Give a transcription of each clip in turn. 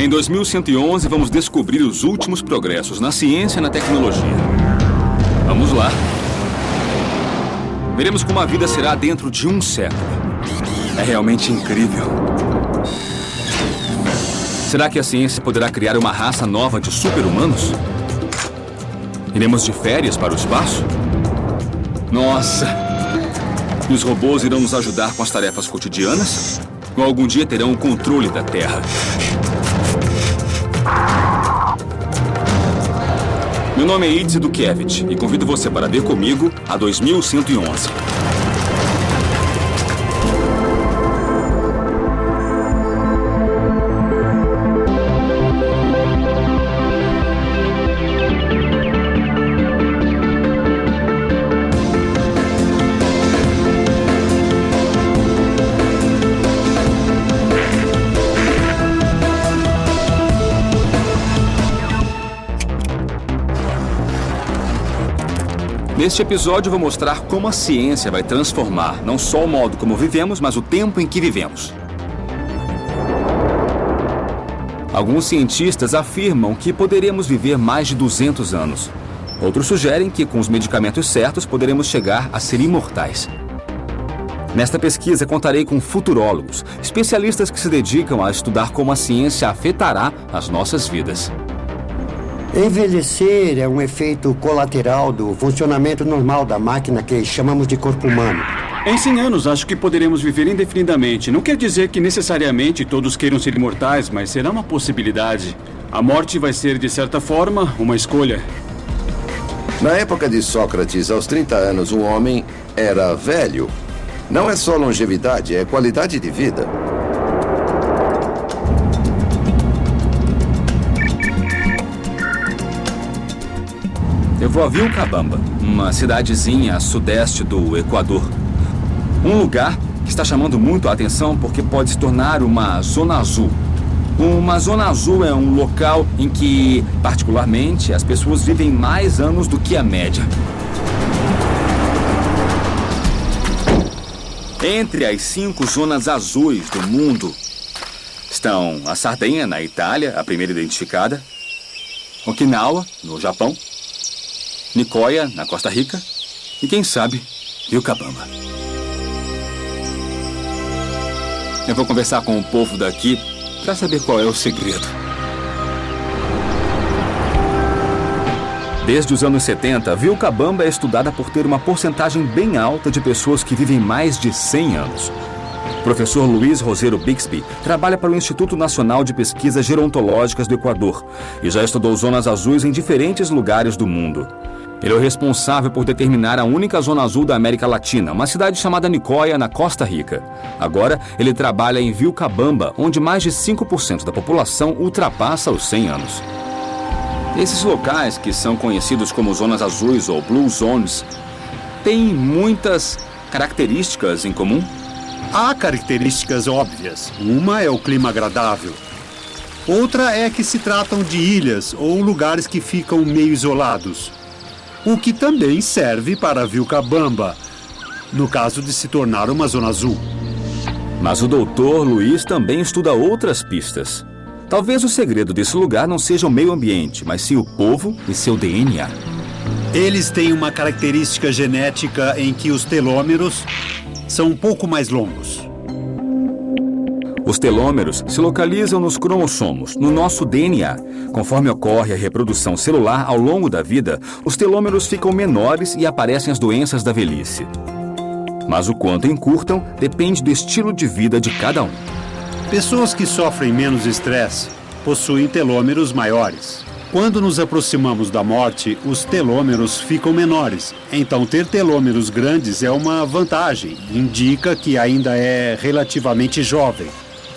Em 2111, vamos descobrir os últimos progressos na ciência e na tecnologia. Vamos lá. Veremos como a vida será dentro de um século. É realmente incrível. Será que a ciência poderá criar uma raça nova de super-humanos? Iremos de férias para o espaço? Nossa! E os robôs irão nos ajudar com as tarefas cotidianas? Ou algum dia terão o controle da Terra? Meu nome é Idze Dukiewicz e convido você para ver comigo a 2111. Neste episódio, vou mostrar como a ciência vai transformar não só o modo como vivemos, mas o tempo em que vivemos. Alguns cientistas afirmam que poderemos viver mais de 200 anos. Outros sugerem que, com os medicamentos certos, poderemos chegar a ser imortais. Nesta pesquisa, contarei com futurólogos, especialistas que se dedicam a estudar como a ciência afetará as nossas vidas. Envelhecer é um efeito colateral do funcionamento normal da máquina que chamamos de corpo humano. Em 100 anos, acho que poderemos viver indefinidamente. Não quer dizer que necessariamente todos queiram ser imortais, mas será uma possibilidade. A morte vai ser, de certa forma, uma escolha. Na época de Sócrates, aos 30 anos, um homem era velho. Não é só longevidade, é qualidade de vida. Eu vou a Vilcabamba, uma cidadezinha a sudeste do Equador. Um lugar que está chamando muito a atenção porque pode se tornar uma zona azul. Uma zona azul é um local em que, particularmente, as pessoas vivem mais anos do que a média. Entre as cinco zonas azuis do mundo estão a Sardenha, na Itália, a primeira identificada, Okinawa, no Japão, Nicoya, na Costa Rica, e quem sabe, Vilcabamba. Eu vou conversar com o povo daqui para saber qual é o segredo. Desde os anos 70, Vilcabamba é estudada por ter uma porcentagem bem alta de pessoas que vivem mais de 100 anos. Professor Luiz Roseiro Bixby trabalha para o Instituto Nacional de Pesquisas Gerontológicas do Equador e já estudou zonas azuis em diferentes lugares do mundo. Ele é o responsável por determinar a única zona azul da América Latina, uma cidade chamada Nicoya, na Costa Rica. Agora, ele trabalha em Vilcabamba, onde mais de 5% da população ultrapassa os 100 anos. Esses locais, que são conhecidos como zonas azuis ou blue zones, têm muitas características em comum? Há características óbvias. Uma é o clima agradável. Outra é que se tratam de ilhas ou lugares que ficam meio isolados o que também serve para Vilcabamba, no caso de se tornar uma zona azul. Mas o doutor Luiz também estuda outras pistas. Talvez o segredo desse lugar não seja o meio ambiente, mas sim o povo e seu DNA. Eles têm uma característica genética em que os telômeros são um pouco mais longos. Os telômeros se localizam nos cromossomos, no nosso DNA. Conforme ocorre a reprodução celular ao longo da vida, os telômeros ficam menores e aparecem as doenças da velhice. Mas o quanto encurtam depende do estilo de vida de cada um. Pessoas que sofrem menos estresse possuem telômeros maiores. Quando nos aproximamos da morte, os telômeros ficam menores. Então, ter telômeros grandes é uma vantagem. Indica que ainda é relativamente jovem.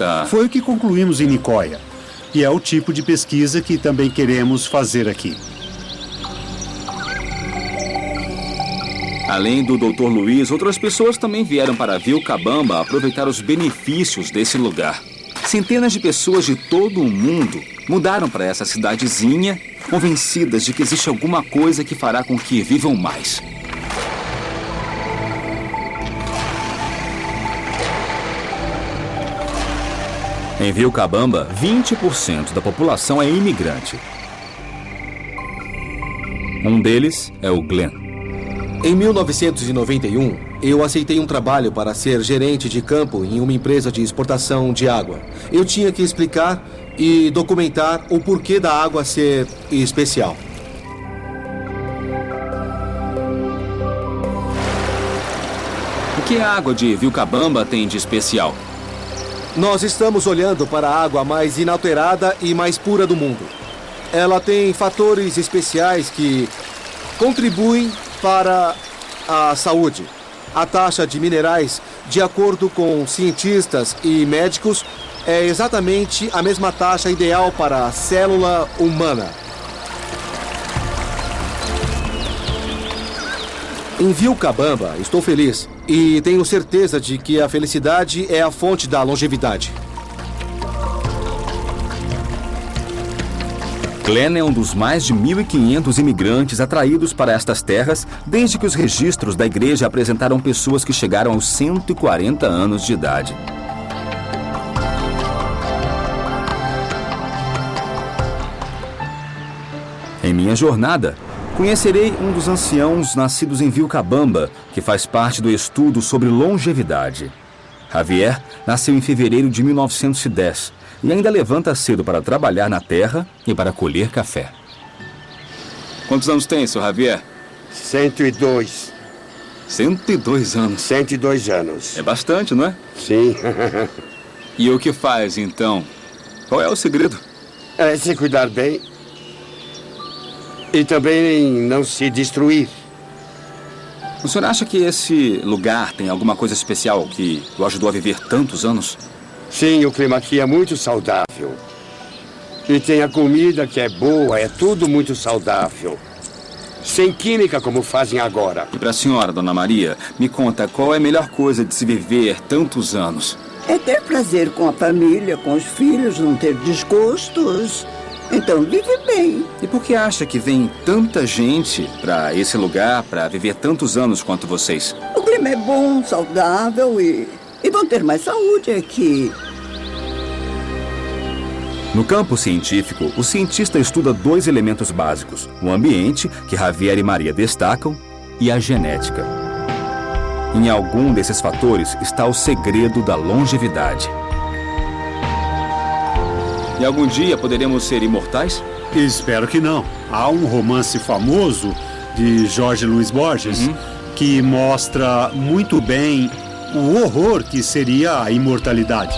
Tá. Foi o que concluímos em Nicoya. E é o tipo de pesquisa que também queremos fazer aqui. Além do Dr. Luiz, outras pessoas também vieram para Vilcabamba aproveitar os benefícios desse lugar. Centenas de pessoas de todo o mundo mudaram para essa cidadezinha, convencidas de que existe alguma coisa que fará com que vivam mais. Em Vilcabamba, 20% da população é imigrante. Um deles é o Glenn. Em 1991, eu aceitei um trabalho para ser gerente de campo em uma empresa de exportação de água. Eu tinha que explicar e documentar o porquê da água ser especial. O que a água de Vilcabamba tem de especial? Nós estamos olhando para a água mais inalterada e mais pura do mundo. Ela tem fatores especiais que contribuem para a saúde. A taxa de minerais, de acordo com cientistas e médicos, é exatamente a mesma taxa ideal para a célula humana. Em Vilcabamba, estou feliz e tenho certeza de que a felicidade é a fonte da longevidade. Glenn é um dos mais de 1.500 imigrantes atraídos para estas terras desde que os registros da igreja apresentaram pessoas que chegaram aos 140 anos de idade. Em minha jornada, conhecerei um dos anciãos nascidos em Vilcabamba, que faz parte do estudo sobre longevidade. Javier nasceu em fevereiro de 1910 e ainda levanta cedo para trabalhar na terra e para colher café. Quantos anos tem, seu Javier? 102. 102 anos. 102 anos. É bastante, não é? Sim. E o que faz, então? Qual é o segredo? É se cuidar bem. E também não se destruir. O senhor acha que esse lugar tem alguma coisa especial que o ajudou a viver tantos anos? Sim, o clima aqui é muito saudável. E tem a comida que é boa, é tudo muito saudável. Sem química como fazem agora. E para a senhora, dona Maria, me conta qual é a melhor coisa de se viver tantos anos? É ter prazer com a família, com os filhos, não ter desgostos. Então vive bem. E por que acha que vem tanta gente para esse lugar para viver tantos anos quanto vocês? O clima é bom, saudável e, e vão ter mais saúde aqui. No campo científico, o cientista estuda dois elementos básicos: o ambiente, que Javier e Maria destacam, e a genética. Em algum desses fatores está o segredo da longevidade. E algum dia poderemos ser imortais? Espero que não. Há um romance famoso de Jorge Luiz Borges que mostra muito bem o horror que seria a imortalidade.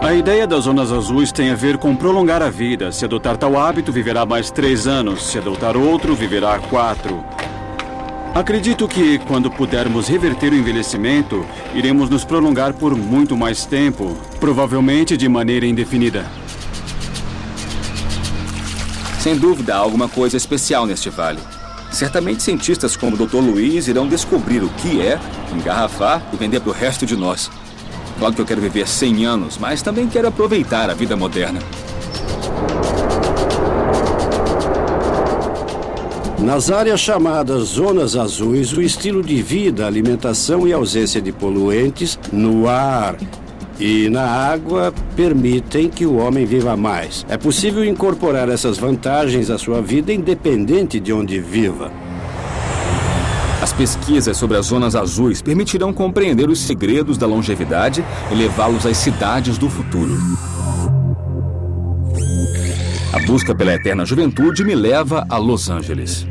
A ideia das zonas azuis tem a ver com prolongar a vida. Se adotar tal hábito, viverá mais três anos. Se adotar outro, viverá quatro. Acredito que, quando pudermos reverter o envelhecimento, iremos nos prolongar por muito mais tempo, provavelmente de maneira indefinida. Sem dúvida, há alguma coisa especial neste vale. Certamente cientistas como o Dr. Luiz irão descobrir o que é, engarrafar e vender para o resto de nós. Claro que eu quero viver 100 anos, mas também quero aproveitar a vida moderna. Nas áreas chamadas zonas azuis, o estilo de vida, alimentação e ausência de poluentes no ar e na água permitem que o homem viva mais. É possível incorporar essas vantagens à sua vida independente de onde viva. As pesquisas sobre as zonas azuis permitirão compreender os segredos da longevidade e levá-los às cidades do futuro. A busca pela eterna juventude me leva a Los Angeles.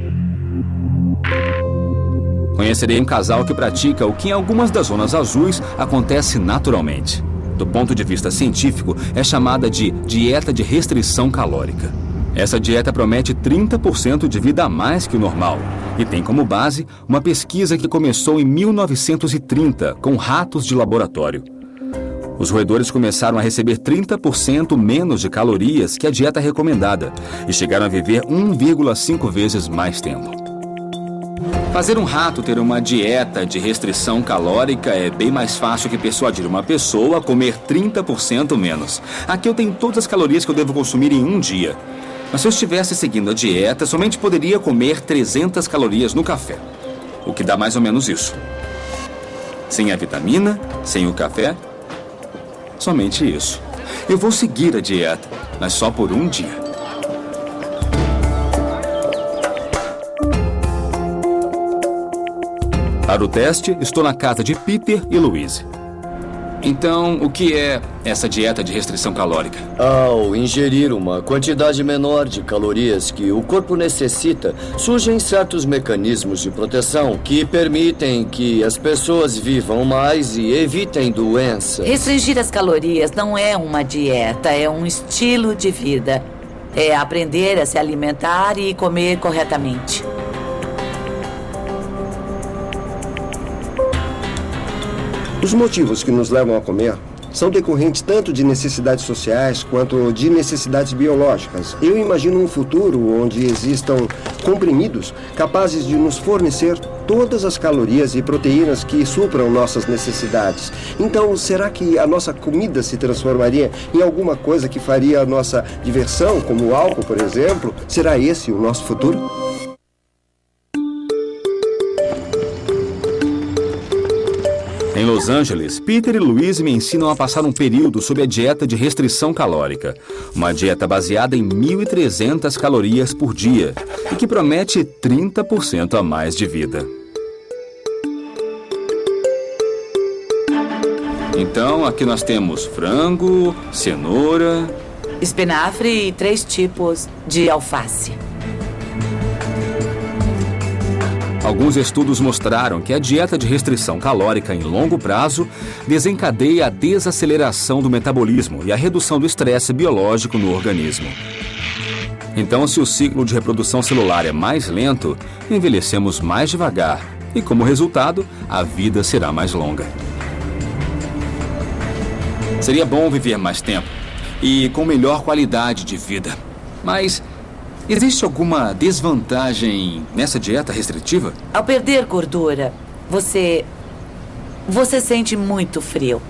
Conhecerei um casal que pratica o que em algumas das zonas azuis acontece naturalmente. Do ponto de vista científico, é chamada de dieta de restrição calórica. Essa dieta promete 30% de vida a mais que o normal e tem como base uma pesquisa que começou em 1930 com ratos de laboratório. Os roedores começaram a receber 30% menos de calorias que a dieta recomendada e chegaram a viver 1,5 vezes mais tempo. Fazer um rato ter uma dieta de restrição calórica é bem mais fácil que persuadir uma pessoa a comer 30% menos. Aqui eu tenho todas as calorias que eu devo consumir em um dia. Mas se eu estivesse seguindo a dieta, somente poderia comer 300 calorias no café. O que dá mais ou menos isso. Sem a vitamina, sem o café, somente isso. Eu vou seguir a dieta, mas só por um dia. Para o teste, estou na casa de Peter e Louise. Então, o que é essa dieta de restrição calórica? Ao ingerir uma quantidade menor de calorias que o corpo necessita, surgem certos mecanismos de proteção que permitem que as pessoas vivam mais e evitem doenças. Restringir as calorias não é uma dieta, é um estilo de vida. É aprender a se alimentar e comer corretamente. Os motivos que nos levam a comer são decorrentes tanto de necessidades sociais quanto de necessidades biológicas. Eu imagino um futuro onde existam comprimidos capazes de nos fornecer todas as calorias e proteínas que supram nossas necessidades. Então, será que a nossa comida se transformaria em alguma coisa que faria a nossa diversão, como o álcool, por exemplo? Será esse o nosso futuro? Los Angeles, Peter e Louise me ensinam a passar um período sob a dieta de restrição calórica. Uma dieta baseada em 1.300 calorias por dia e que promete 30% a mais de vida. Então, aqui nós temos frango, cenoura, espinafre e três tipos de alface. Alguns estudos mostraram que a dieta de restrição calórica em longo prazo desencadeia a desaceleração do metabolismo e a redução do estresse biológico no organismo. Então, se o ciclo de reprodução celular é mais lento, envelhecemos mais devagar e, como resultado, a vida será mais longa. Seria bom viver mais tempo e com melhor qualidade de vida. Mas Existe alguma desvantagem nessa dieta restritiva? Ao perder gordura, você. Você sente muito frio.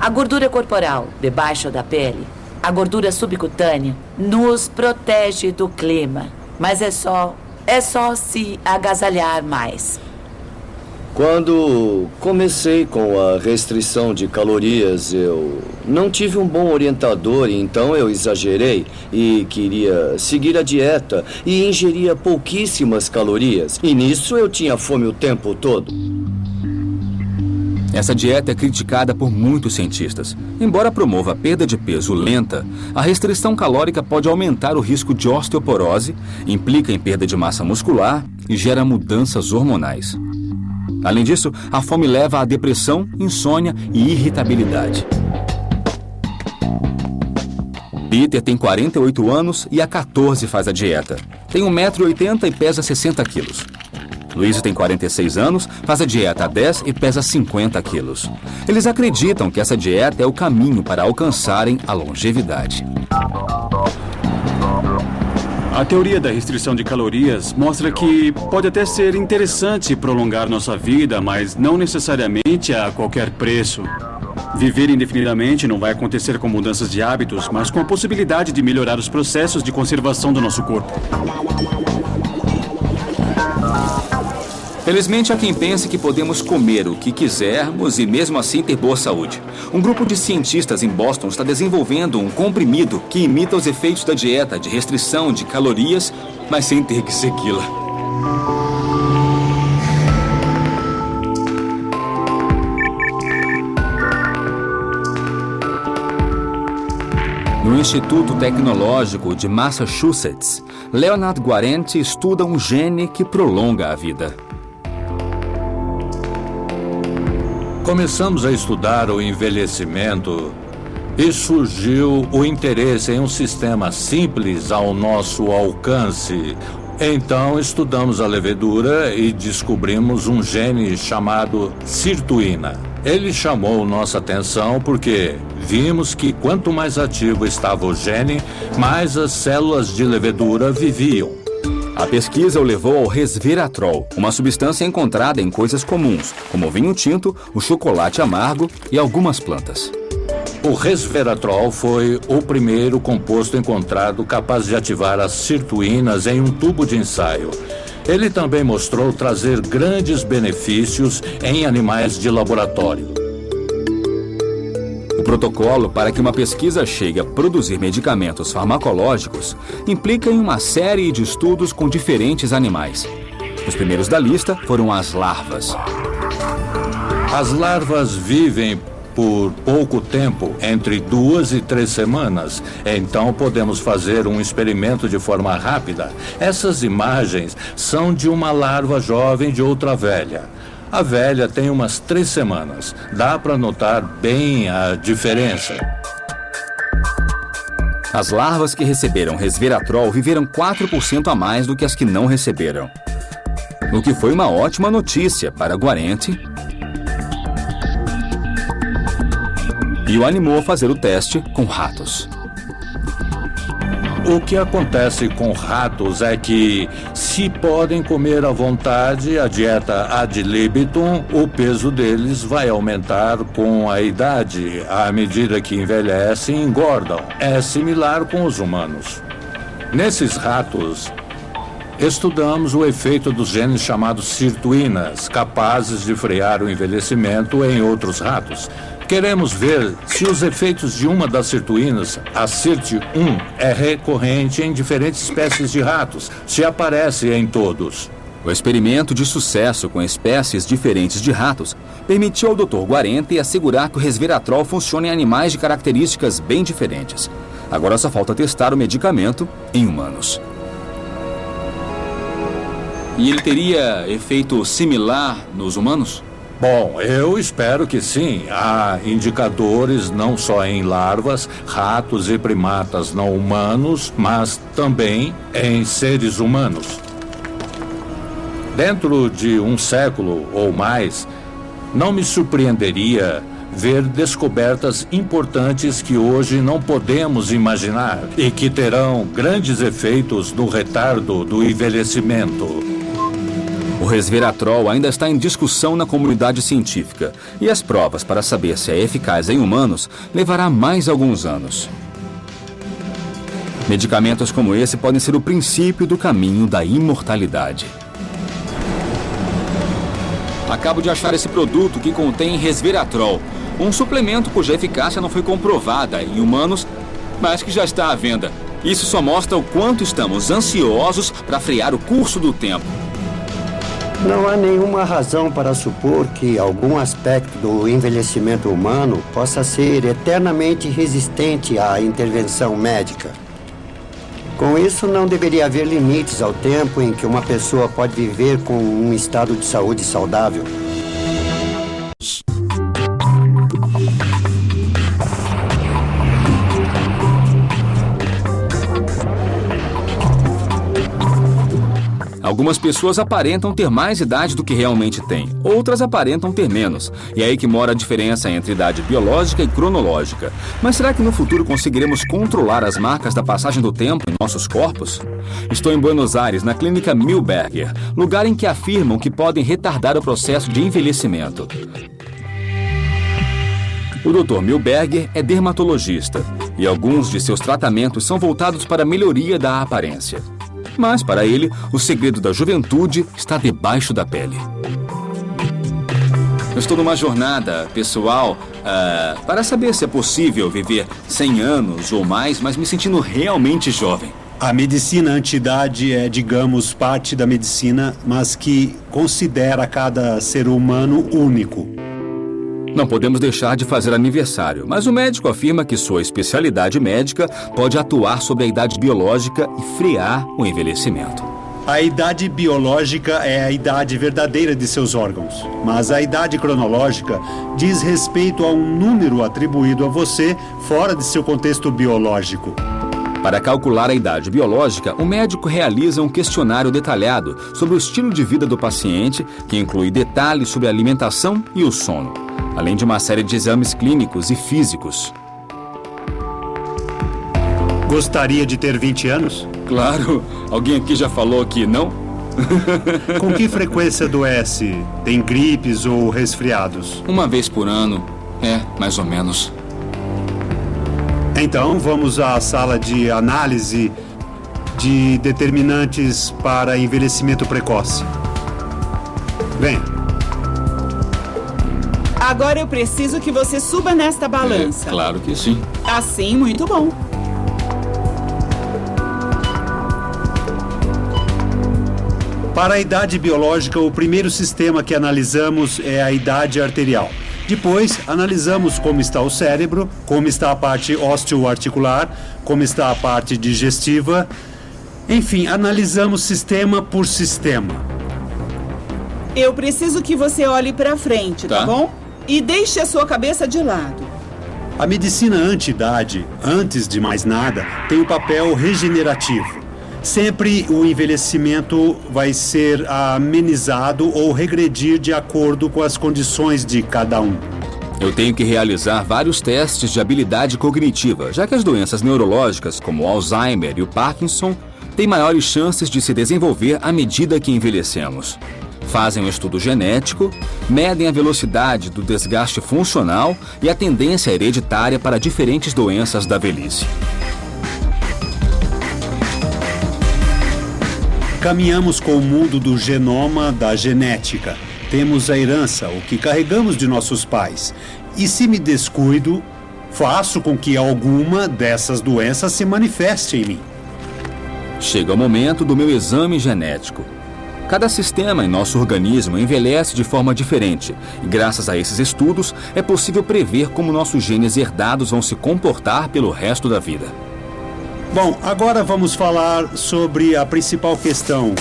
A gordura corporal, debaixo da pele, a gordura subcutânea, nos protege do clima. Mas é só. É só se agasalhar mais. Quando comecei com a restrição de calorias, eu não tive um bom orientador, então eu exagerei e queria seguir a dieta e ingeria pouquíssimas calorias. E nisso eu tinha fome o tempo todo. Essa dieta é criticada por muitos cientistas. Embora promova a perda de peso lenta, a restrição calórica pode aumentar o risco de osteoporose, implica em perda de massa muscular e gera mudanças hormonais. Além disso, a fome leva à depressão, insônia e irritabilidade. Peter tem 48 anos e há 14 faz a dieta. Tem 1,80m e pesa 60 quilos. Luiz tem 46 anos, faz a dieta há 10 e pesa 50 quilos. Eles acreditam que essa dieta é o caminho para alcançarem a longevidade. A teoria da restrição de calorias mostra que pode até ser interessante prolongar nossa vida, mas não necessariamente a qualquer preço. Viver indefinidamente não vai acontecer com mudanças de hábitos, mas com a possibilidade de melhorar os processos de conservação do nosso corpo. Felizmente há quem pense que podemos comer o que quisermos e mesmo assim ter boa saúde. Um grupo de cientistas em Boston está desenvolvendo um comprimido que imita os efeitos da dieta de restrição de calorias, mas sem ter que segui-la. No Instituto Tecnológico de Massachusetts, Leonard Guarente estuda um gene que prolonga a vida. Começamos a estudar o envelhecimento e surgiu o interesse em um sistema simples ao nosso alcance. Então estudamos a levedura e descobrimos um gene chamado sirtuína. Ele chamou nossa atenção porque vimos que quanto mais ativo estava o gene, mais as células de levedura viviam. A pesquisa o levou ao resveratrol, uma substância encontrada em coisas comuns, como o vinho tinto, o chocolate amargo e algumas plantas. O resveratrol foi o primeiro composto encontrado capaz de ativar as sirtuínas em um tubo de ensaio. Ele também mostrou trazer grandes benefícios em animais de laboratório. protocolo para que uma pesquisa chegue a produzir medicamentos farmacológicos implica em uma série de estudos com diferentes animais. Os primeiros da lista foram as larvas. As larvas vivem por pouco tempo, entre duas e três semanas. Então podemos fazer um experimento de forma rápida. Essas imagens são de uma larva jovem de outra velha. A velha tem umas três semanas. Dá para notar bem a diferença. As larvas que receberam resveratrol viveram 4% a mais do que as que não receberam. O que foi uma ótima notícia para Guarente e o animou a fazer o teste com ratos. O que acontece com ratos é que, se podem comer à vontade a dieta ad libitum, o peso deles vai aumentar com a idade. À medida que envelhecem, engordam. É similar com os humanos. Nesses ratos, estudamos o efeito dos genes chamados sirtuínas, capazes de frear o envelhecimento em outros ratos. Queremos ver se os efeitos de uma das sirtuínas, a SIRT1, é recorrente em diferentes espécies de ratos, se aparece em todos. O experimento de sucesso com espécies diferentes de ratos permitiu ao Dr. Guarente assegurar que o resveratrol funciona em animais de características bem diferentes. Agora só falta testar o medicamento em humanos. E ele teria efeito similar nos humanos? Bom, eu espero que sim. Há indicadores não só em larvas, ratos e primatas não humanos, mas também em seres humanos. Dentro de um século ou mais, não me surpreenderia ver descobertas importantes que hoje não podemos imaginar e que terão grandes efeitos no retardo do envelhecimento. Resveratrol ainda está em discussão na comunidade científica e as provas para saber se é eficaz em humanos levará mais alguns anos. Medicamentos como esse podem ser o princípio do caminho da imortalidade. Acabo de achar esse produto que contém resveratrol, um suplemento cuja eficácia não foi comprovada em humanos, mas que já está à venda. Isso só mostra o quanto estamos ansiosos para frear o curso do tempo. Não há nenhuma razão para supor que algum aspecto do envelhecimento humano possa ser eternamente resistente à intervenção médica. Com isso, não deveria haver limites ao tempo em que uma pessoa pode viver com um estado de saúde saudável. Algumas pessoas aparentam ter mais idade do que realmente têm, outras aparentam ter menos. E é aí que mora a diferença entre idade biológica e cronológica. Mas será que no futuro conseguiremos controlar as marcas da passagem do tempo em nossos corpos? Estou em Buenos Aires, na clínica Milberger, lugar em que afirmam que podem retardar o processo de envelhecimento. O Dr. Milberger é dermatologista e alguns de seus tratamentos são voltados para a melhoria da aparência. Mas, para ele, o segredo da juventude está debaixo da pele. Eu estou numa jornada pessoal uh, para saber se é possível viver 100 anos ou mais, mas me sentindo realmente jovem. A medicina antidade é, digamos, parte da medicina, mas que considera cada ser humano único. Não podemos deixar de fazer aniversário, mas o médico afirma que sua especialidade médica pode atuar sobre a idade biológica e frear o envelhecimento. A idade biológica é a idade verdadeira de seus órgãos, mas a idade cronológica diz respeito a um número atribuído a você fora de seu contexto biológico. Para calcular a idade biológica, o médico realiza um questionário detalhado sobre o estilo de vida do paciente, que inclui detalhes sobre a alimentação e o sono além de uma série de exames clínicos e físicos. Gostaria de ter 20 anos? Claro. Alguém aqui já falou que não? Com que frequência adoece? Tem gripes ou resfriados? Uma vez por ano. É, mais ou menos. Então, vamos à sala de análise de determinantes para envelhecimento precoce. Venha. Agora eu preciso que você suba nesta balança. É, claro que sim. Assim, muito bom. Para a idade biológica, o primeiro sistema que analisamos é a idade arterial. Depois, analisamos como está o cérebro, como está a parte osteoarticular, como está a parte digestiva. Enfim, analisamos sistema por sistema. Eu preciso que você olhe para frente, tá. tá bom? E deixe a sua cabeça de lado. A medicina anti-idade, antes de mais nada, tem um papel regenerativo sempre o envelhecimento vai ser amenizado ou regredir de acordo com as condições de cada um. Eu tenho que realizar vários testes de habilidade cognitiva, já que as doenças neurológicas, como o Alzheimer e o Parkinson, têm maiores chances de se desenvolver à medida que envelhecemos. Fazem um estudo genético, medem a velocidade do desgaste funcional e a tendência hereditária para diferentes doenças da velhice. Caminhamos com o mundo do genoma da genética. Temos a herança, o que carregamos de nossos pais. E se me descuido, faço com que alguma dessas doenças se manifeste em mim. Chega o momento do meu exame genético. Cada sistema em nosso organismo envelhece de forma diferente, e graças a esses estudos é possível prever como nossos genes herdados vão se comportar pelo resto da vida. Bom, agora vamos falar sobre a principal questão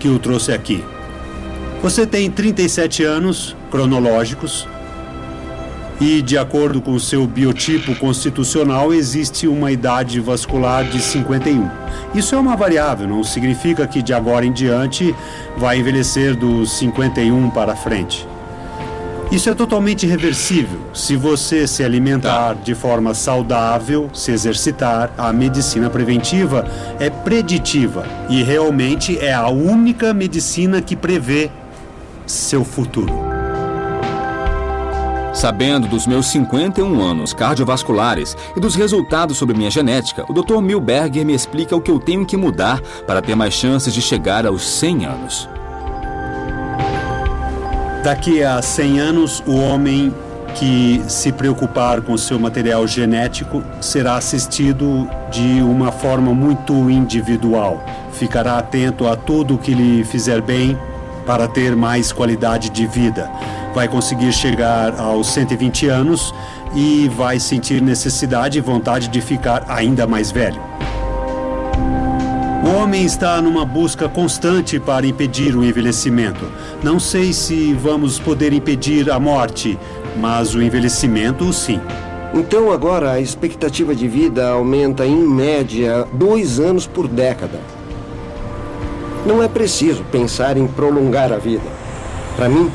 que o trouxe aqui. Você tem 37 anos cronológicos e, de acordo com seu biotipo constitucional, existe uma idade vascular de 51. Isso é uma variável, não significa que de agora em diante vai envelhecer dos 51 para frente. Isso é totalmente reversível. Se você se alimentar tá. de forma saudável, se exercitar, a medicina preventiva é preditiva e realmente é a única medicina que prevê seu futuro. Sabendo dos meus 51 anos cardiovasculares e dos resultados sobre minha genética, o Dr. Milberger me explica o que eu tenho que mudar para ter mais chances de chegar aos 100 anos. Daqui a 100 anos, o homem que se preocupar com seu material genético será assistido de uma forma muito individual. Ficará atento a tudo que lhe fizer bem para ter mais qualidade de vida. Vai conseguir chegar aos 120 anos e vai sentir necessidade e vontade de ficar ainda mais velho. O homem está numa busca constante para impedir o envelhecimento. Não sei se vamos poder impedir a morte, mas o envelhecimento, sim. Então agora a expectativa de vida aumenta em média dois anos por década. Não é preciso pensar em prolongar a vida. Para mim,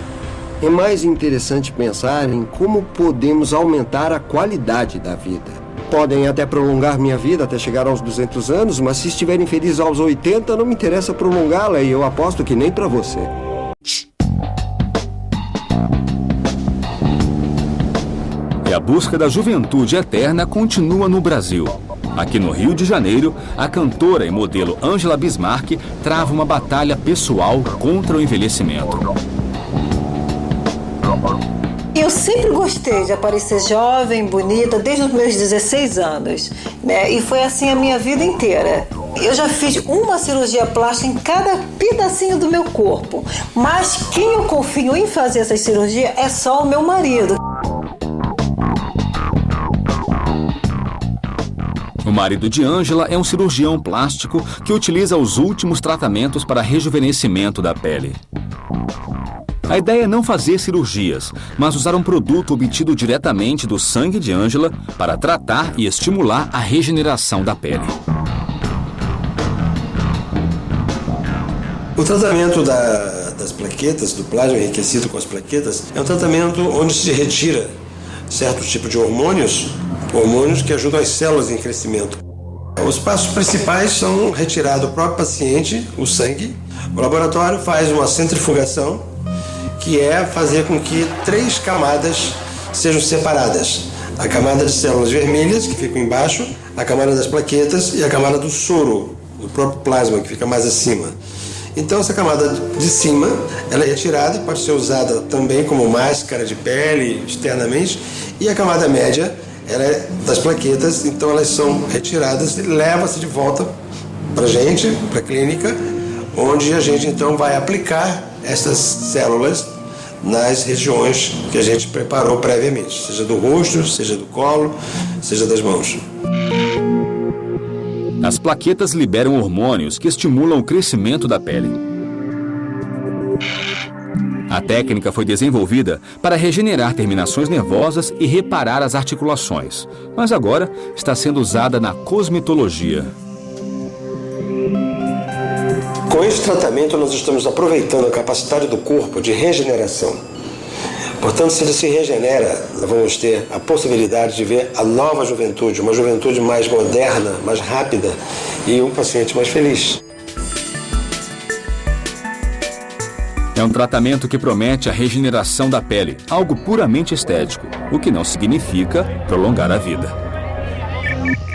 é mais interessante pensar em como podemos aumentar a qualidade da vida. Podem até prolongar minha vida até chegar aos 200 anos, mas se estiverem felizes aos 80, não me interessa prolongá-la e eu aposto que nem para você. E a busca da juventude eterna continua no Brasil. Aqui no Rio de Janeiro, a cantora e modelo Angela Bismarck trava uma batalha pessoal contra o envelhecimento. Eu sempre gostei de aparecer jovem, bonita, desde os meus 16 anos. Né? E foi assim a minha vida inteira. Eu já fiz uma cirurgia plástica em cada pedacinho do meu corpo. Mas quem eu confio em fazer essa cirurgia é só o meu marido. O marido de Ângela é um cirurgião plástico que utiliza os últimos tratamentos para rejuvenescimento da pele. A ideia é não fazer cirurgias, mas usar um produto obtido diretamente do sangue de Angela para tratar e estimular a regeneração da pele. O tratamento da, das plaquetas, do plasma enriquecido com as plaquetas, é um tratamento onde se retira certo tipo de hormônios, hormônios que ajudam as células em crescimento. Os passos principais são retirar do próprio paciente o sangue. O laboratório faz uma centrifugação que é fazer com que três camadas sejam separadas. A camada de células vermelhas, que ficam embaixo, a camada das plaquetas e a camada do soro, do próprio plasma, que fica mais acima. Então essa camada de cima, ela é retirada, pode ser usada também como máscara de pele externamente, e a camada média, ela é das plaquetas, então elas são retiradas e leva-se de volta para gente, para a clínica, onde a gente então vai aplicar essas células nas regiões que a gente preparou previamente, seja do rosto, seja do colo, seja das mãos. As plaquetas liberam hormônios que estimulam o crescimento da pele. A técnica foi desenvolvida para regenerar terminações nervosas e reparar as articulações, mas agora está sendo usada na cosmetologia. Com esse tratamento, nós estamos aproveitando a capacidade do corpo de regeneração. Portanto, se ele se regenera, vamos ter a possibilidade de ver a nova juventude, uma juventude mais moderna, mais rápida e um paciente mais feliz. É um tratamento que promete a regeneração da pele, algo puramente estético, o que não significa prolongar a vida.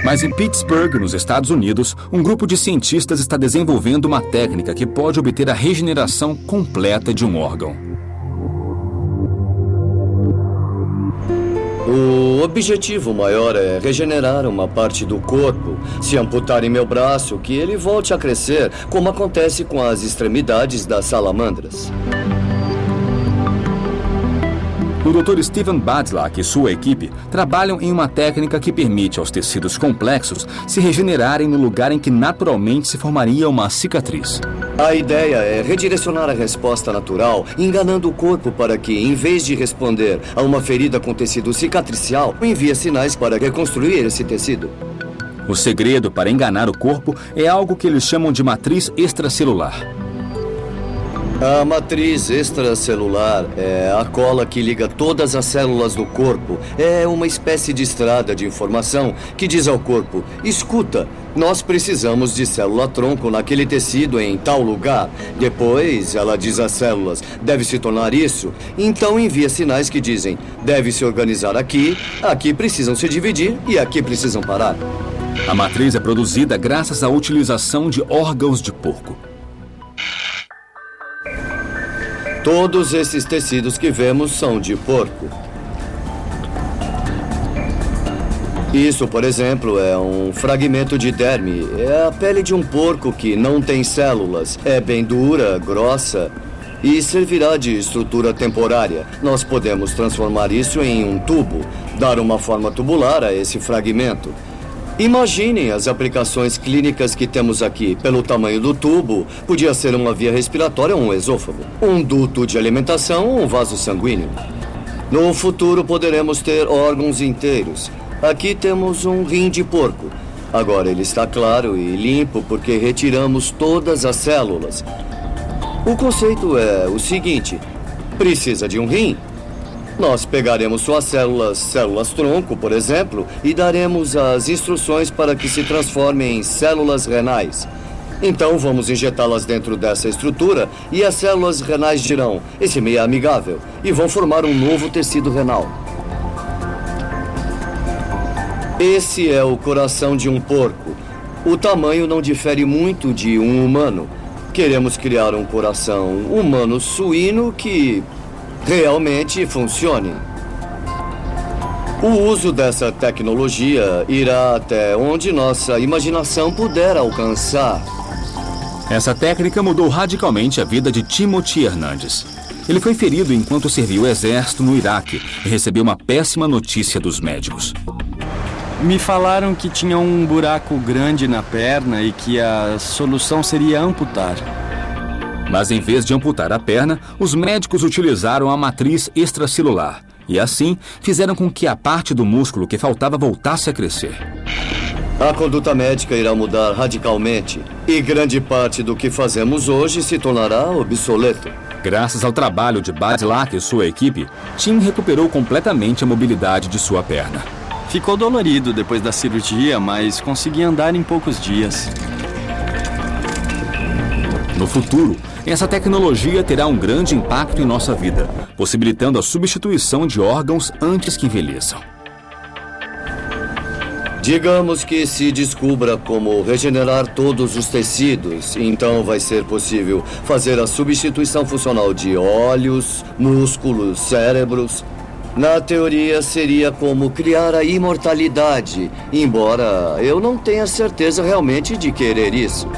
Mas em Pittsburgh, nos Estados Unidos, um grupo de cientistas está desenvolvendo uma técnica que pode obter a regeneração completa de um órgão. O objetivo maior é regenerar uma parte do corpo. Se amputarem meu braço, que ele volte a crescer, como acontece com as extremidades das salamandras. O Dr. Steven Badlak e sua equipe trabalham em uma técnica que permite aos tecidos complexos se regenerarem no lugar em que naturalmente se formaria uma cicatriz. A ideia é redirecionar a resposta natural, enganando o corpo para que, em vez de responder a uma ferida com tecido cicatricial, envie sinais para reconstruir esse tecido. O segredo para enganar o corpo é algo que eles chamam de matriz extracelular. A matriz extracelular é a cola que liga todas as células do corpo. É uma espécie de estrada de informação que diz ao corpo: escuta, nós precisamos de célula-tronco naquele tecido em tal lugar. Depois, ela diz às células: deve se tornar isso. Então envia sinais que dizem: deve se organizar aqui, aqui precisam se dividir e aqui precisam parar. A matriz é produzida graças à utilização de órgãos de porco. Todos esses tecidos que vemos são de porco. Isso, por exemplo, é um fragmento de derme. É a pele de um porco que não tem células. É bem dura, grossa e servirá de estrutura temporária. Nós podemos transformar isso em um tubo, dar uma forma tubular a esse fragmento. Imaginem as aplicações clínicas que temos aqui. Pelo tamanho do tubo, podia ser uma via respiratória ou um esôfago, um duto de alimentação ou um vaso sanguíneo. No futuro poderemos ter órgãos inteiros. Aqui temos um rim de porco. Agora ele está claro e limpo porque retiramos todas as células. O conceito é o seguinte: precisa de um rim? Nós pegaremos suas células, células-tronco, por exemplo, e daremos as instruções para que se transformem em células renais. Então vamos injetá-las dentro dessa estrutura e as células renais dirão: esse meio é amigável, e vão formar um novo tecido renal. Esse é o coração de um porco. O tamanho não difere muito de um humano. Queremos criar um coração humano suíno que realmente funcione. O uso dessa tecnologia irá até onde nossa imaginação puder alcançar. Essa técnica mudou radicalmente a vida de Timothy Hernandes. Ele foi ferido enquanto serviu o exército no Iraque e recebeu uma péssima notícia dos médicos. Me falaram que tinha um buraco grande na perna e que a solução seria amputar. Mas em vez de amputar a perna, os médicos utilizaram a matriz extracelular e assim fizeram com que a parte do músculo que faltava voltasse a crescer. A conduta médica irá mudar radicalmente e grande parte do que fazemos hoje se tornará obsoleto. Graças ao trabalho de Badlak e sua equipe, Tim recuperou completamente a mobilidade de sua perna. Ficou dolorido depois da cirurgia, mas consegui andar em poucos dias. No futuro, essa tecnologia terá um grande impacto em nossa vida, possibilitando a substituição de órgãos antes que envelheçam. Digamos que se descubra como regenerar todos os tecidos, então vai ser possível fazer a substituição funcional de olhos, músculos, cérebros. Na teoria, seria como criar a imortalidade, embora eu não tenha certeza realmente de querer isso.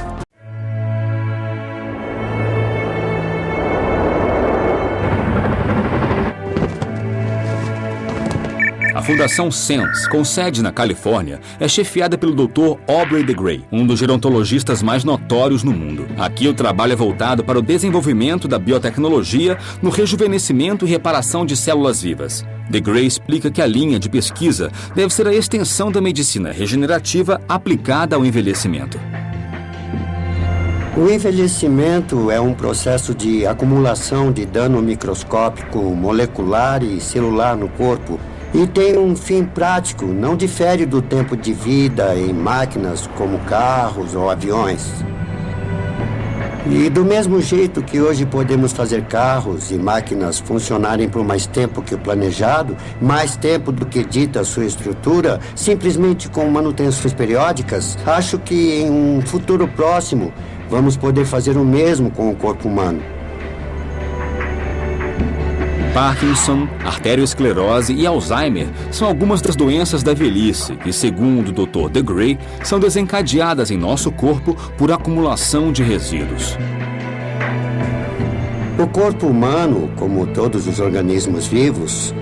Fundação SENS, com sede na Califórnia, é chefiada pelo Dr. Aubrey de Grey, um dos gerontologistas mais notórios no mundo. Aqui o trabalho é voltado para o desenvolvimento da biotecnologia no rejuvenescimento e reparação de células vivas. De Grey explica que a linha de pesquisa deve ser a extensão da medicina regenerativa aplicada ao envelhecimento. O envelhecimento é um processo de acumulação de dano microscópico, molecular e celular no corpo e tem um fim prático, não difere do tempo de vida em máquinas como carros ou aviões. E do mesmo jeito que hoje podemos fazer carros e máquinas funcionarem por mais tempo que o planejado, mais tempo do que dita sua estrutura, simplesmente com manutenções periódicas, acho que em um futuro próximo vamos poder fazer o mesmo com o corpo humano. Parkinson, arteriosclerose e Alzheimer são algumas das doenças da velhice que, segundo o Dr. De Grey, são desencadeadas em nosso corpo por acumulação de resíduos. O corpo humano, como todos os organismos vivos,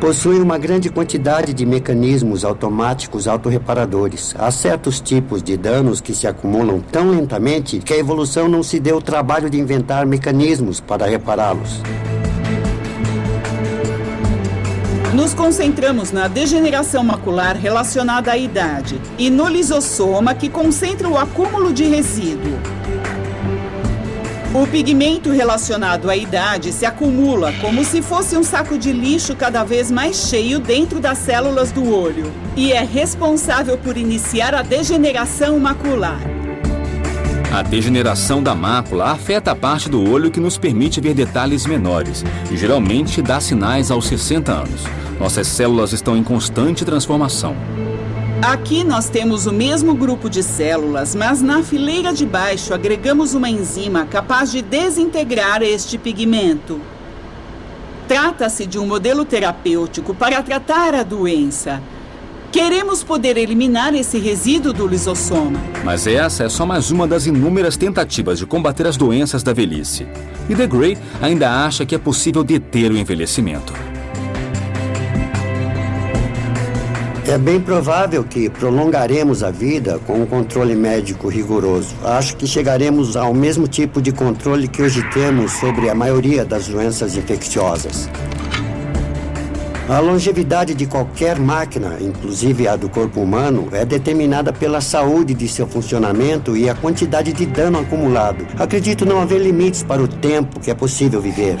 possui uma grande quantidade de mecanismos automáticos autorreparadores. Há certos tipos de danos que se acumulam tão lentamente que a evolução não se deu o trabalho de inventar mecanismos para repará-los. Nos concentramos na degeneração macular relacionada à idade e no lisossoma que concentra o acúmulo de resíduo. O pigmento relacionado à idade se acumula como se fosse um saco de lixo cada vez mais cheio dentro das células do olho e é responsável por iniciar a degeneração macular. A degeneração da mácula afeta a parte do olho que nos permite ver detalhes menores e geralmente dá sinais aos 60 anos. Nossas células estão em constante transformação. Aqui nós temos o mesmo grupo de células, mas na fileira de baixo agregamos uma enzima capaz de desintegrar este pigmento. Trata-se de um modelo terapêutico para tratar a doença. Queremos poder eliminar esse resíduo do lisossoma. Mas essa é só mais uma das inúmeras tentativas de combater as doenças da velhice. E The Gray ainda acha que é possível deter o envelhecimento. É bem provável que prolongaremos a vida com um controle médico rigoroso. Acho que chegaremos ao mesmo tipo de controle que hoje temos sobre a maioria das doenças infecciosas. A longevidade de qualquer máquina, inclusive a do corpo humano, é determinada pela saúde de seu funcionamento e a quantidade de dano acumulado. Acredito não haver limites para o tempo que é possível viver.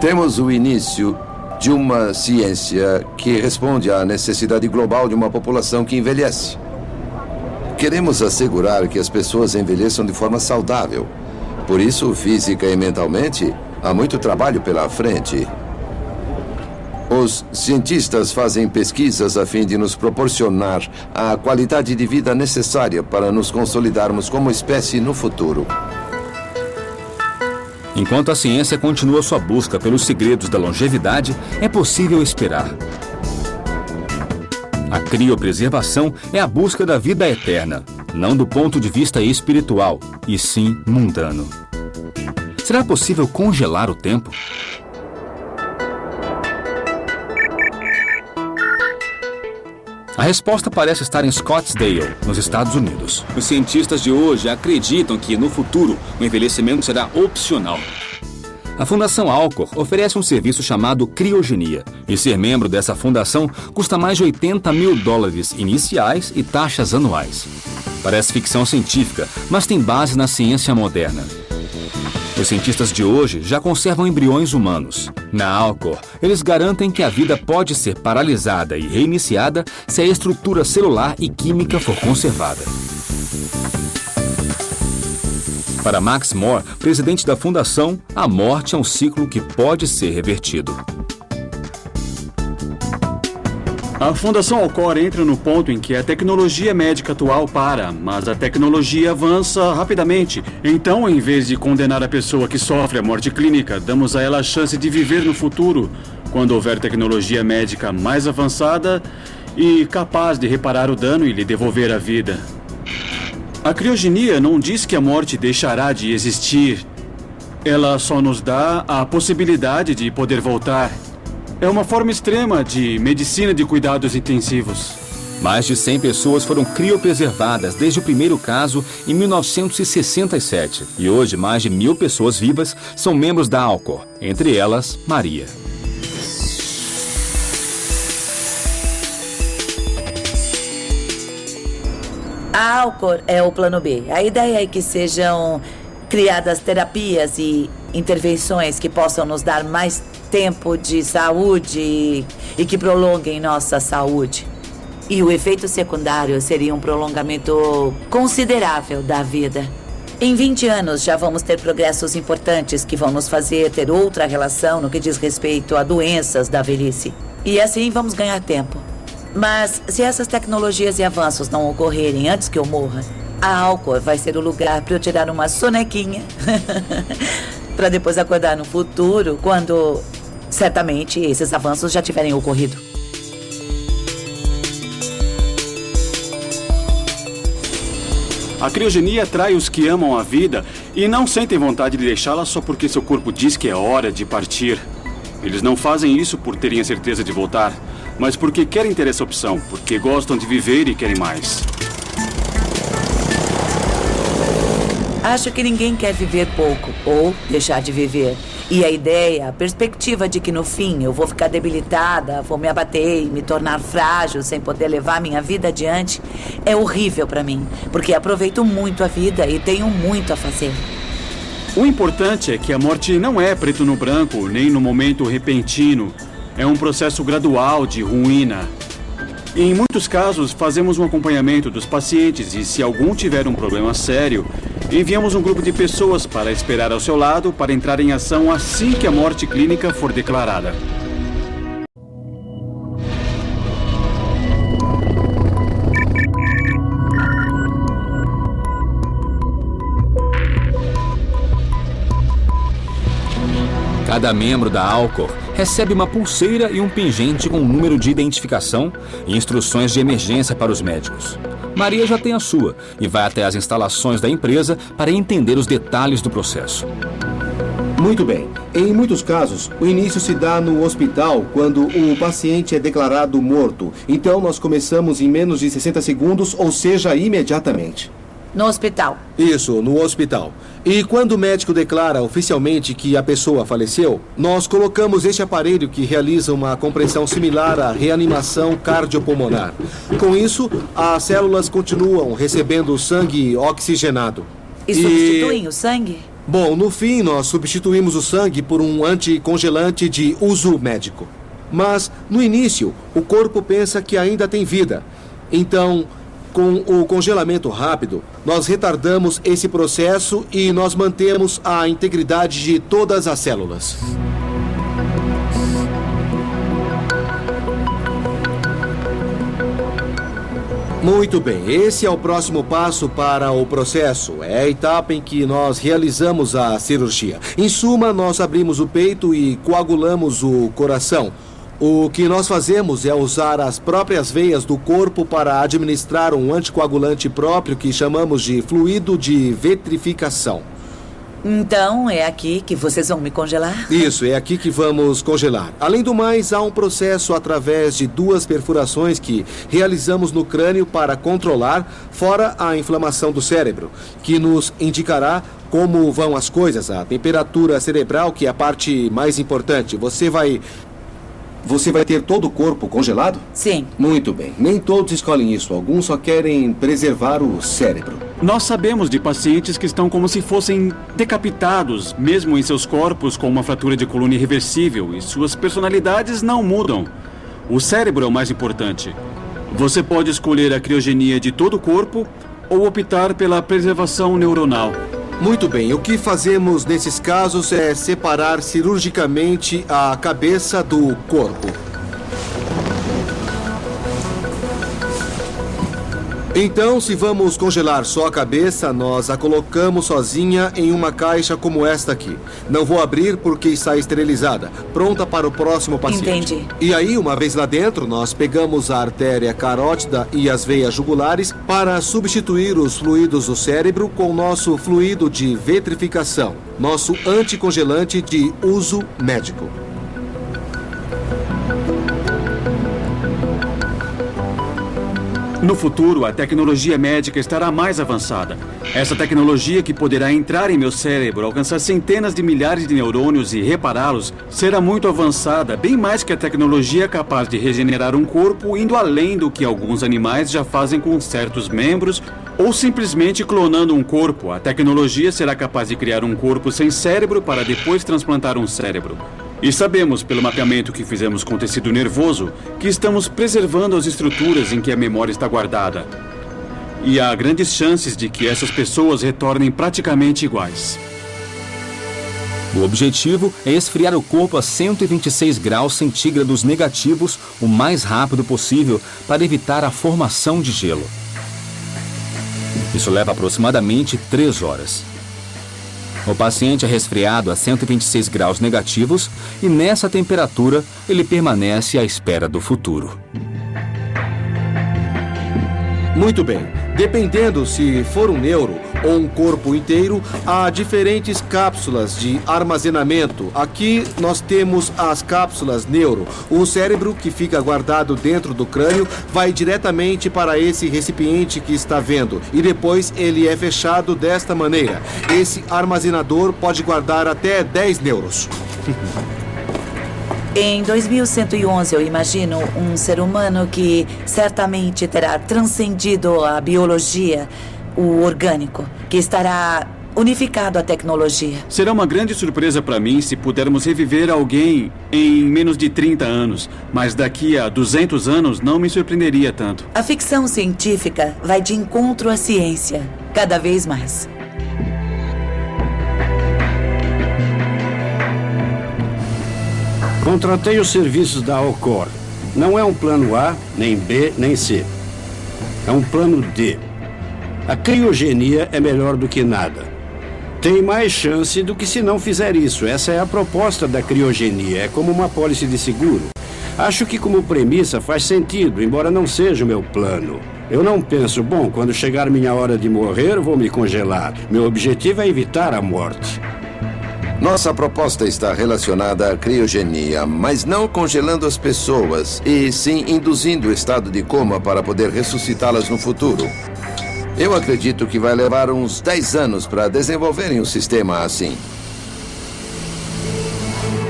Temos o início de uma ciência que responde à necessidade global de uma população que envelhece. Queremos assegurar que as pessoas envelheçam de forma saudável. Por isso, física e mentalmente, há muito trabalho pela frente. Os cientistas fazem pesquisas a fim de nos proporcionar a qualidade de vida necessária para nos consolidarmos como espécie no futuro. Enquanto a ciência continua sua busca pelos segredos da longevidade, é possível esperar. A criopreservação é a busca da vida eterna, não do ponto de vista espiritual, e sim mundano. Será possível congelar o tempo? A resposta parece estar em Scottsdale, nos Estados Unidos. Os cientistas de hoje acreditam que, no futuro, o envelhecimento será opcional. A Fundação Alcor oferece um serviço chamado criogenia. E ser membro dessa fundação custa mais de 80 mil dólares iniciais e taxas anuais. Parece ficção científica, mas tem base na ciência moderna. Os cientistas de hoje já conservam embriões humanos. Na Alcor, eles garantem que a vida pode ser paralisada e reiniciada se a estrutura celular e química for conservada. Para Max Moore, presidente da fundação, a morte é um ciclo que pode ser revertido. A Fundação Alcor entra no ponto em que a tecnologia médica atual para, mas a tecnologia avança rapidamente. Então, em vez de condenar a pessoa que sofre a morte clínica, damos a ela a chance de viver no futuro, quando houver tecnologia médica mais avançada e capaz de reparar o dano e lhe devolver a vida. A criogenia não diz que a morte deixará de existir. Ela só nos dá a possibilidade de poder voltar. É uma forma extrema de medicina de cuidados intensivos. Mais de 100 pessoas foram criopreservadas desde o primeiro caso em 1967. E hoje, mais de mil pessoas vivas são membros da Alcor, entre elas, Maria. A Alcor é o plano B. A ideia é que sejam criadas terapias e intervenções que possam nos dar mais tempo de saúde e que prolonguem nossa saúde. E o efeito secundário seria um prolongamento considerável da vida. Em 20 anos já vamos ter progressos importantes que vão nos fazer ter outra relação no que diz respeito a doenças da velhice. E assim vamos ganhar tempo. Mas se essas tecnologias e avanços não ocorrerem antes que eu morra, a Alcor vai ser o lugar para eu tirar uma sonequinha. para depois acordar no futuro, quando certamente esses avanços já tiverem ocorrido. A criogenia atrai os que amam a vida e não sentem vontade de deixá-la só porque seu corpo diz que é hora de partir. Eles não fazem isso por terem a certeza de voltar, mas porque querem ter essa opção, porque gostam de viver e querem mais. Acho que ninguém quer viver pouco ou deixar de viver. E a ideia, a perspectiva de que no fim eu vou ficar debilitada, vou me abater e me tornar frágil sem poder levar minha vida adiante, é horrível para mim, porque aproveito muito a vida e tenho muito a fazer. O importante é que a morte não é preto no branco, nem no momento repentino. É um processo gradual de ruína. Em muitos casos, fazemos um acompanhamento dos pacientes e, se algum tiver um problema sério, enviamos um grupo de pessoas para esperar ao seu lado para entrar em ação assim que a morte clínica for declarada. Cada membro da Alcor recebe uma pulseira e um pingente com número de identificação e instruções de emergência para os médicos. Maria já tem a sua e vai até as instalações da empresa para entender os detalhes do processo. Muito bem. Em muitos casos, o início se dá no hospital quando o paciente é declarado morto. Então, nós começamos em menos de 60 segundos, ou seja, imediatamente. No hospital. Isso, no hospital. E quando o médico declara oficialmente que a pessoa faleceu, nós colocamos este aparelho que realiza uma compressão similar à reanimação cardiopulmonar. Com isso, as células continuam recebendo sangue oxigenado. E substituem o sangue? Bom, no fim, nós substituímos o sangue por um anticongelante de uso médico. Mas, no início, o corpo pensa que ainda tem vida. Então, com o congelamento rápido, nós retardamos esse processo e nós mantemos a integridade de todas as células. Muito bem, esse é o próximo passo para o processo. É a etapa em que nós realizamos a cirurgia. Em suma, nós abrimos o peito e coagulamos o coração. O que nós fazemos é usar as próprias veias do corpo para administrar um anticoagulante próprio que chamamos de fluido de vetrificação. Então é aqui que vocês vão me congelar? Isso, é aqui que vamos congelar. Além do mais, há um processo através de duas perfurações que realizamos no crânio para controlar, fora a inflamação do cérebro, que nos indicará como vão as coisas, a temperatura cerebral, que é a parte mais importante. Você vai você vai ter todo o corpo congelado? Sim. Muito bem. Nem todos escolhem isso. Alguns só querem preservar o cérebro. Nós sabemos de pacientes que estão como se fossem decapitados, mesmo em seus corpos com uma fratura de coluna irreversível, e suas personalidades não mudam. O cérebro é o mais importante. Você pode escolher a criogenia de todo o corpo ou optar pela preservação neuronal. Muito bem, o que fazemos nesses casos é separar cirurgicamente a cabeça do corpo. Então, se vamos congelar só a cabeça, nós a colocamos sozinha em uma caixa como esta aqui. Não vou abrir porque está esterilizada, pronta para o próximo paciente. Entendi. E aí, uma vez lá dentro, nós pegamos a artéria carótida e as veias jugulares para substituir os fluidos do cérebro com nosso fluido de vetrificação, nosso anticongelante de uso médico. No futuro, a tecnologia médica estará mais avançada. Essa tecnologia que poderá entrar em meu cérebro, alcançar centenas de milhares de neurônios e repará-los, será muito avançada, bem mais que a tecnologia capaz de regenerar um corpo, indo além do que alguns animais já fazem com certos membros, ou simplesmente clonando um corpo. A tecnologia será capaz de criar um corpo sem cérebro para depois transplantar um cérebro. E sabemos, pelo mapeamento que fizemos com tecido nervoso, que estamos preservando as estruturas em que a memória está guardada. E há grandes chances de que essas pessoas retornem praticamente iguais. O objetivo é esfriar o corpo a 126 graus centígrados negativos o mais rápido possível para evitar a formação de gelo. Isso leva aproximadamente 3 horas. O paciente é resfriado a 126 graus negativos e nessa temperatura ele permanece à espera do futuro. Muito bem. Dependendo se for um neuro ou um corpo inteiro, há diferentes cápsulas de armazenamento. Aqui nós temos as cápsulas neuro. O cérebro que fica guardado dentro do crânio vai diretamente para esse recipiente que está vendo e depois ele é fechado desta maneira. Esse armazenador pode guardar até 10 neuros. Em 2111, eu imagino um ser humano que certamente terá transcendido a biologia, o orgânico, que estará unificado à tecnologia. Será uma grande surpresa para mim se pudermos reviver alguém em menos de 30 anos, mas daqui a 200 anos não me surpreenderia tanto. A ficção científica vai de encontro à ciência, cada vez mais. Contratei os serviços da Alcor. Não é um plano A, nem B, nem C. É um plano D. A criogenia é melhor do que nada. Tem mais chance do que se não fizer isso. Essa é a proposta da criogenia. É como uma pólice de seguro. Acho que, como premissa, faz sentido, embora não seja o meu plano. Eu não penso, bom, quando chegar minha hora de morrer, vou me congelar. Meu objetivo é evitar a morte. Nossa proposta está relacionada à criogenia, mas não congelando as pessoas, e sim induzindo o estado de coma para poder ressuscitá-las no futuro. Eu acredito que vai levar uns 10 anos para desenvolverem um sistema assim.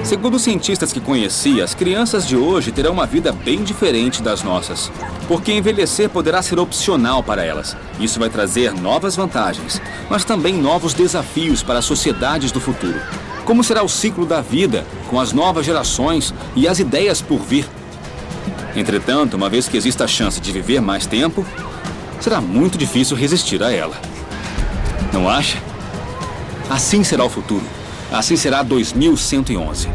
Segundo cientistas que conheci, as crianças de hoje terão uma vida bem diferente das nossas. Porque envelhecer poderá ser opcional para elas. Isso vai trazer novas vantagens, mas também novos desafios para as sociedades do futuro. Como será o ciclo da vida, com as novas gerações e as ideias por vir? Entretanto, uma vez que exista a chance de viver mais tempo, será muito difícil resistir a ela. Não acha? Assim será o futuro. Assim será 2111.